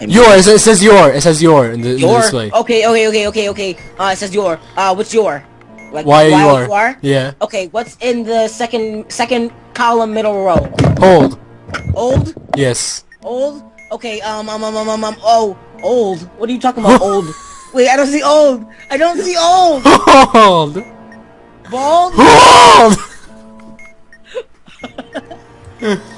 Your, it says your, it says your in the, your? In display. Okay, okay, okay, okay, okay. Uh, it says your. Uh, what's your? Like, why, why you, are. you are? Yeah. Okay, what's in the second second column middle row? Old. Old? Yes. Old? Okay, um, um, um, um, um, um oh, old. What are you talking about, old? Wait, I don't see old. I don't see old. Old. Bald? Old!